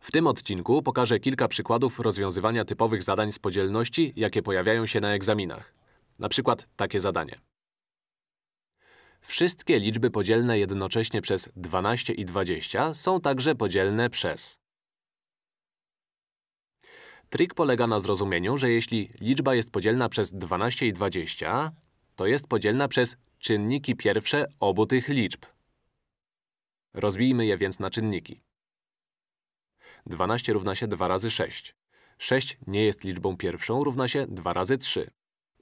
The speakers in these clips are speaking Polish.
W tym odcinku pokażę kilka przykładów rozwiązywania typowych zadań z podzielności, jakie pojawiają się na egzaminach. Na przykład takie zadanie. Wszystkie liczby podzielne jednocześnie przez 12 i 20 są także podzielne przez. Trik polega na zrozumieniu, że jeśli liczba jest podzielna przez 12 i 20, to jest podzielna przez czynniki pierwsze obu tych liczb. Rozbijmy je więc na czynniki. 12 równa się 2 razy 6. 6 nie jest liczbą pierwszą, równa się 2 razy 3.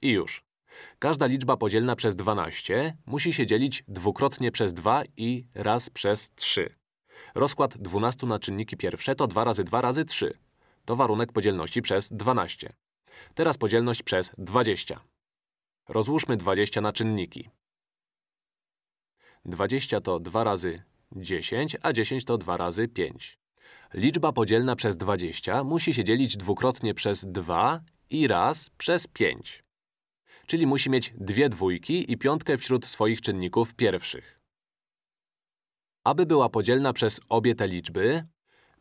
I już. Każda liczba podzielna przez 12 musi się dzielić dwukrotnie przez 2 i raz przez 3. Rozkład 12 na czynniki pierwsze to 2 razy 2 razy 3. To warunek podzielności przez 12. Teraz podzielność przez 20. Rozłóżmy 20 na czynniki. 20 to 2 razy 10, a 10 to 2 razy 5. Liczba podzielna przez 20 musi się dzielić dwukrotnie przez 2 i raz przez 5. Czyli musi mieć dwie dwójki i piątkę wśród swoich czynników pierwszych. Aby była podzielna przez obie te liczby,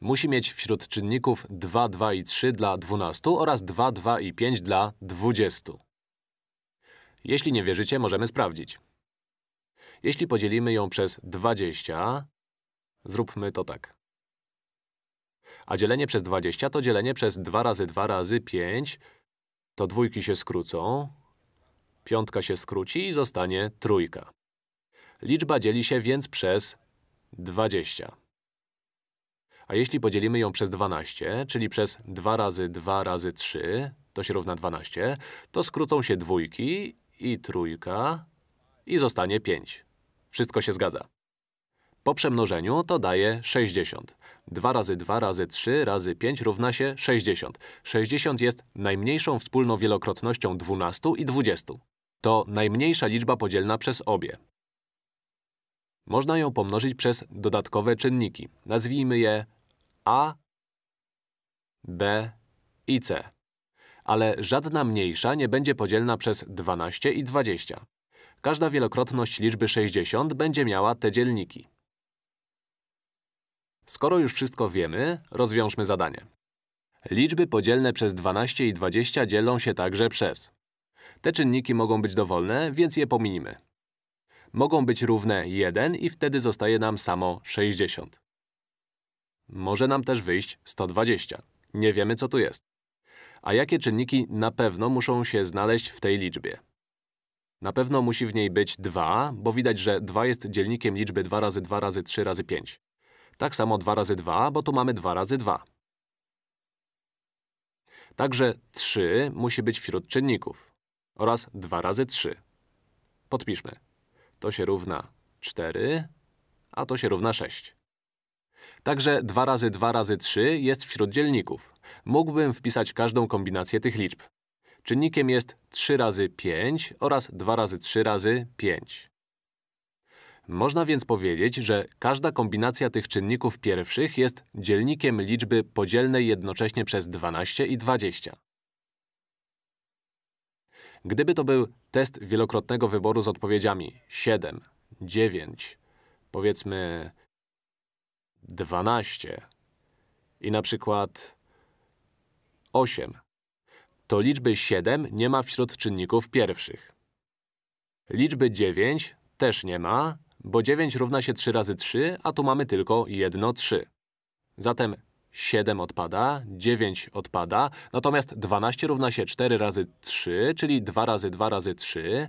musi mieć wśród czynników 2, 2 i 3 dla 12 oraz 2, 2 i 5 dla 20. Jeśli nie wierzycie, możemy sprawdzić. Jeśli podzielimy ją przez 20, zróbmy to tak. A dzielenie przez 20 to dzielenie przez 2 razy 2 razy 5. To dwójki się skrócą. Piątka się skróci i zostanie trójka. Liczba dzieli się więc przez 20. A jeśli podzielimy ją przez 12, czyli przez 2 razy 2 razy 3, to się równa 12, to skrócą się dwójki i trójka i zostanie 5. Wszystko się zgadza. Po przemnożeniu to daje 60. 2 razy 2 razy 3 razy 5 równa się 60. 60 jest najmniejszą wspólną wielokrotnością 12 i 20. To najmniejsza liczba podzielna przez obie. Można ją pomnożyć przez dodatkowe czynniki. Nazwijmy je a, b i c. Ale żadna mniejsza nie będzie podzielna przez 12 i 20. Każda wielokrotność liczby 60 będzie miała te dzielniki. Skoro już wszystko wiemy, rozwiążmy zadanie. Liczby podzielne przez 12 i 20 dzielą się także przez. Te czynniki mogą być dowolne, więc je pominimy. Mogą być równe 1 i wtedy zostaje nam samo 60. Może nam też wyjść 120. Nie wiemy, co tu jest. A jakie czynniki na pewno muszą się znaleźć w tej liczbie? Na pewno musi w niej być 2, bo widać, że 2 jest dzielnikiem liczby 2 razy 2 razy 3 razy 5. Tak samo 2 razy 2, bo tu mamy 2 razy 2. Także 3 musi być wśród czynników. Oraz 2 razy 3. Podpiszmy. To się równa 4, a to się równa 6. Także 2 razy 2 razy 3 jest wśród dzielników. Mógłbym wpisać każdą kombinację tych liczb. Czynnikiem jest 3 razy 5 oraz 2 razy 3 razy 5. Można więc powiedzieć, że każda kombinacja tych czynników pierwszych jest dzielnikiem liczby podzielnej jednocześnie przez 12 i 20. Gdyby to był test wielokrotnego wyboru z odpowiedziami 7, 9, powiedzmy 12 i na przykład 8, to liczby 7 nie ma wśród czynników pierwszych. Liczby 9 też nie ma, bo 9 równa się 3 razy 3, a tu mamy tylko jedno 3. Zatem 7 odpada, 9 odpada, natomiast 12 równa się 4 razy 3, czyli 2 razy 2 razy 3,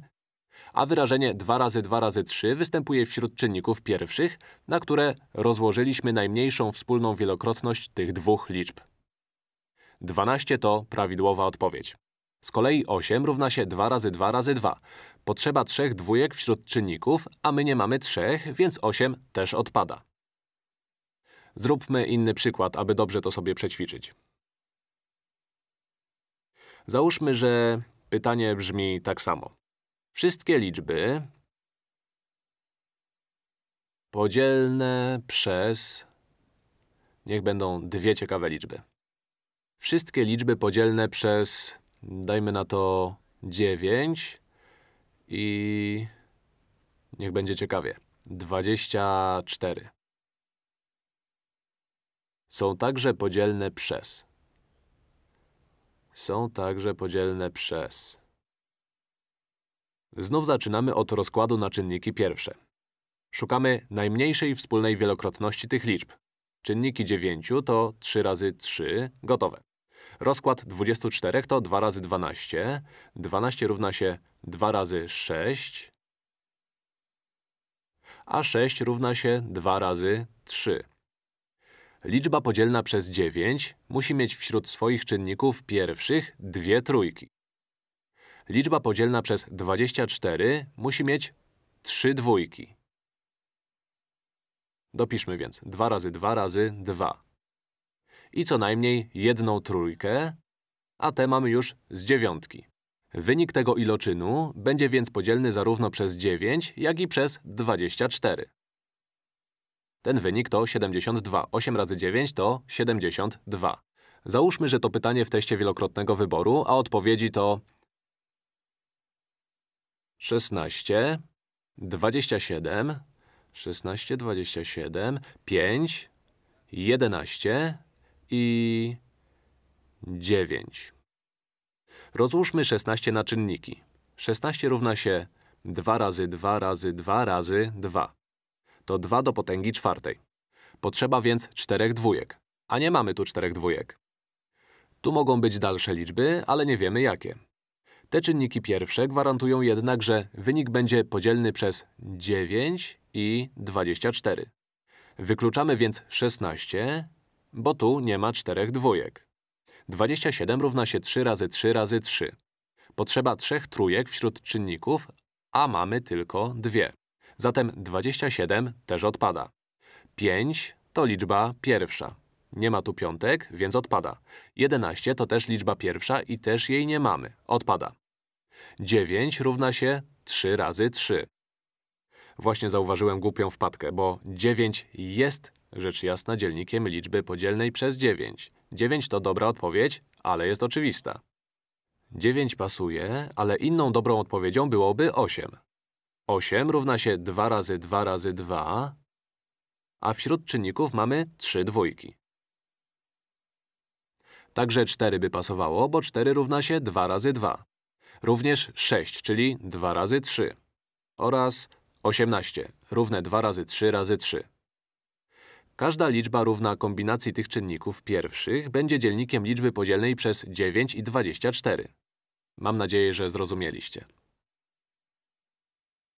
a wyrażenie 2 razy 2 razy 3 występuje wśród czynników pierwszych, na które rozłożyliśmy najmniejszą wspólną wielokrotność tych dwóch liczb. 12 to prawidłowa odpowiedź. Z kolei 8 równa się 2 razy 2 razy 2. Potrzeba trzech dwójek wśród czynników, a my nie mamy trzech, więc 8 też odpada. Zróbmy inny przykład, aby dobrze to sobie przećwiczyć. Załóżmy, że pytanie brzmi tak samo. Wszystkie liczby podzielne przez… Niech będą dwie ciekawe liczby. Wszystkie liczby podzielne przez, dajmy na to 9 i niech będzie ciekawie, 24. są także podzielne przez. Są także podzielne przez. Znów zaczynamy od rozkładu na czynniki pierwsze. Szukamy najmniejszej wspólnej wielokrotności tych liczb. Czynniki 9 to 3 razy 3, gotowe. Rozkład 24 to 2 razy 12. 12 równa się 2 razy 6, a 6 równa się 2 razy 3. Liczba podzielna przez 9 musi mieć wśród swoich czynników pierwszych dwie trójki. Liczba podzielna przez 24 musi mieć trzy dwójki. Dopiszmy więc 2 razy 2 razy 2. I co najmniej jedną trójkę, a te mamy już z dziewiątki. Wynik tego iloczynu będzie więc podzielny zarówno przez 9, jak i przez 24. Ten wynik to 72. 8 razy 9 to 72. Załóżmy, że to pytanie w teście wielokrotnego wyboru, a odpowiedzi to 16, 27, 16, 27, 5, 11 i 9. Rozłóżmy 16 na czynniki. 16 równa się 2 razy 2 razy 2 razy 2. To 2 do potęgi czwartej. Potrzeba więc czterech dwójek, a nie mamy tu czterech dwójek. Tu mogą być dalsze liczby, ale nie wiemy jakie. Te czynniki pierwsze gwarantują jednak, że wynik będzie podzielny przez 9 i 24. Wykluczamy więc 16, bo tu nie ma czterech dwójek. 27 równa się 3 razy 3 razy 3. Potrzeba trzech trójek wśród czynników, a mamy tylko dwie. Zatem 27 też odpada. 5 to liczba pierwsza. Nie ma tu piątek, więc odpada. 11 to też liczba pierwsza i też jej nie mamy. Odpada. 9 równa się 3 razy 3. Właśnie zauważyłem głupią wpadkę, bo 9 jest, rzecz jasna, dzielnikiem liczby podzielnej przez 9. 9 to dobra odpowiedź, ale jest oczywista. 9 pasuje, ale inną dobrą odpowiedzią byłoby 8. 8 równa się 2 razy 2 razy 2, a wśród czynników mamy 3 dwójki. Także 4 by pasowało, bo 4 równa się 2 razy 2. Również 6, czyli 2 razy 3. Oraz 18, równe 2 razy 3 razy 3. Każda liczba równa kombinacji tych czynników pierwszych będzie dzielnikiem liczby podzielnej przez 9 i 24. Mam nadzieję, że zrozumieliście.